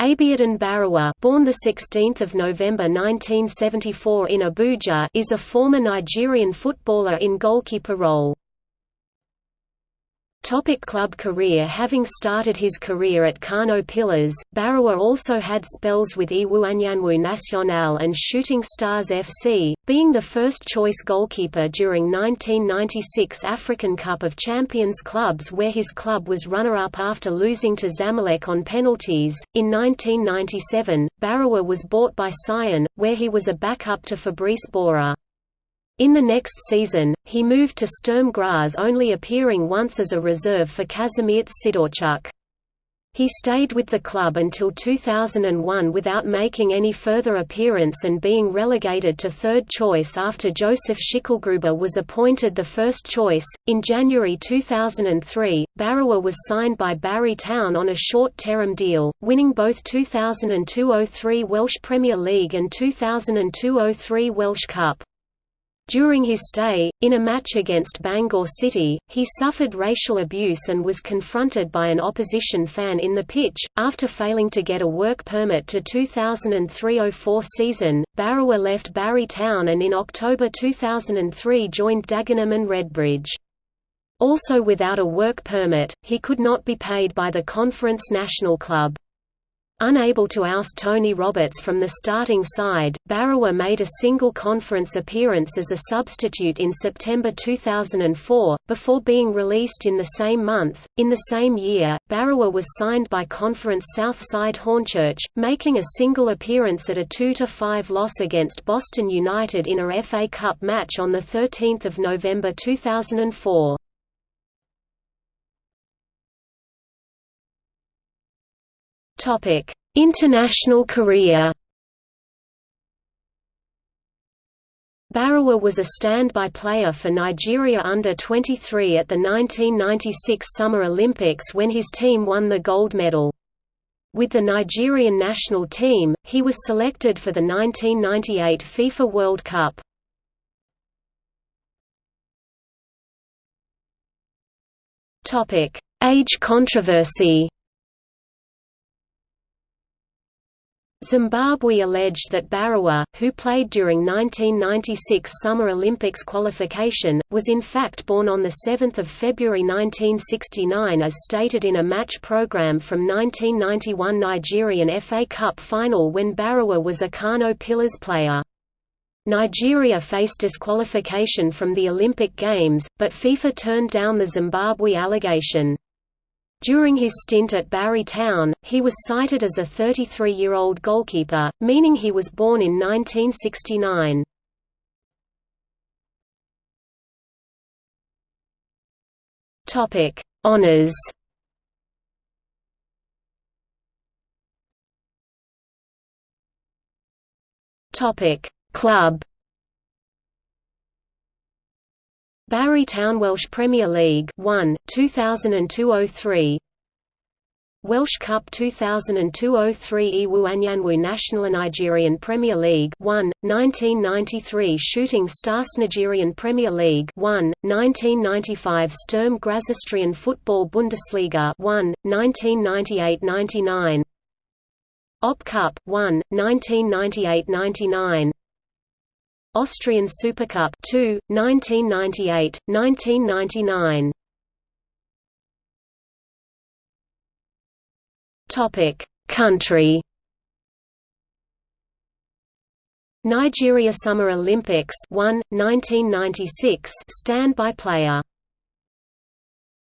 Abiodun Baruwa, born the 16th of November 1974 in Abuja, is a former Nigerian footballer in goalkeeper role. Topic club career Having started his career at Kano Pillars, Baruwa also had spells with Iwuanyanwu Nationale and Shooting Stars FC, being the first-choice goalkeeper during 1996 African Cup of Champions clubs where his club was runner-up after losing to Zamalek on penalties. In 1997, Baruwa was bought by Sion, where he was a backup to Fabrice Borer. In the next season, he moved to Sturm Graz only appearing once as a reserve for Kazimierz Sidorczuk. He stayed with the club until 2001 without making any further appearance and being relegated to third choice after Josef Schicklgruber was appointed the first choice. In January 2003, Baruwa was signed by Barry Town on a short term deal, winning both 2002 03 Welsh Premier League and 2002 03 Welsh Cup. During his stay, in a match against Bangor City, he suffered racial abuse and was confronted by an opposition fan in the pitch. After failing to get a work permit to 2003-04 season, Baruwa left Barry Town and in October 2003 joined Dagenham and Redbridge. Also without a work permit, he could not be paid by the Conference National Club. Unable to oust Tony Roberts from the starting side, Baruwa made a single conference appearance as a substitute in September 2004, before being released in the same month. In the same year, Baruwa was signed by Conference Southside Hornchurch, making a single appearance at a 2–5 loss against Boston United in a FA Cup match on 13 November 2004. Topic: International career. Baruwa was a standby player for Nigeria under 23 at the 1996 Summer Olympics when his team won the gold medal. With the Nigerian national team, he was selected for the 1998 FIFA World Cup. Age controversy Zimbabwe alleged that Baruwa, who played during 1996 Summer Olympics qualification, was in fact born on 7 February 1969 as stated in a match program from 1991 Nigerian FA Cup final when Baruwa was a Kano Pillars player. Nigeria faced disqualification from the Olympic Games, but FIFA turned down the Zimbabwe allegation. During his stint at Barry Town, he was cited as a 33-year-old goalkeeper, meaning he was born in 1969. Topic: Honors. Topic: Club. Barry Town Welsh Premier League 1 2002-03 Welsh Cup 2002-03 Iwuanyanwu Nationale Nigerian Premier League 1 1993 Shooting Stars Nigerian Premier League 1 1995 Sturm Graz Austrian Football Bundesliga 1 1998-99 Op Cup 1 1998-99 Austrian Supercup 2, 1998, 1999. Topic: Country. Nigeria Summer Olympics 1, 1996 standby player